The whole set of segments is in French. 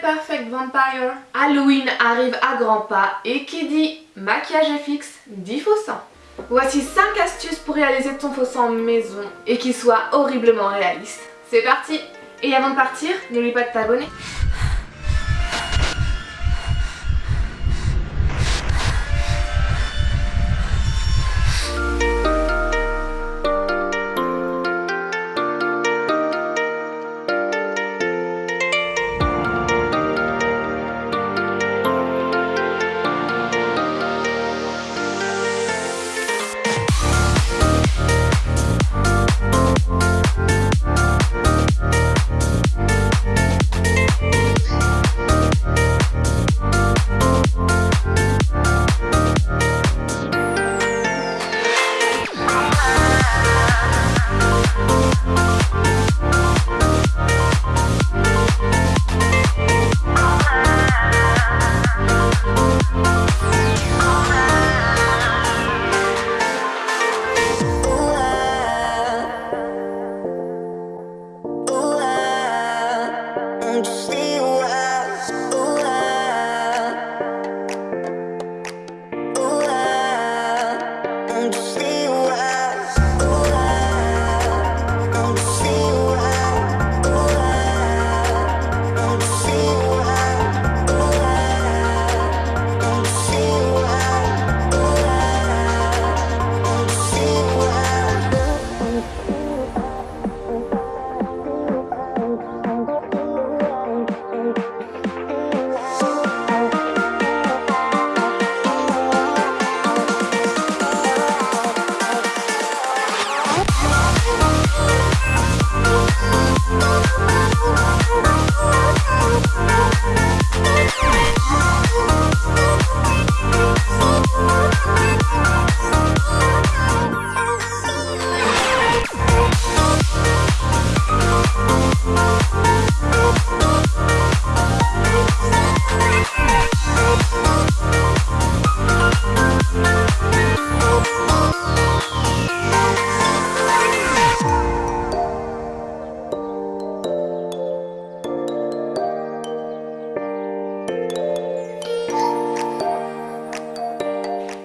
Perfect Vampire Halloween arrive à grands pas et qui dit maquillage fixe dit faux sang. Voici 5 astuces pour réaliser ton faux sang maison et qui soit horriblement réaliste. C'est parti Et avant de partir, n'oublie pas de t'abonner.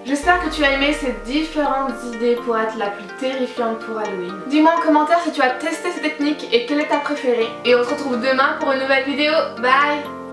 J'espère que tu as aimé ces différentes idées pour être la plus terrifiante pour Halloween. Dis-moi en commentaire si tu as testé ces techniques et quelle est ta préférée. Et on se retrouve demain pour une nouvelle vidéo. Bye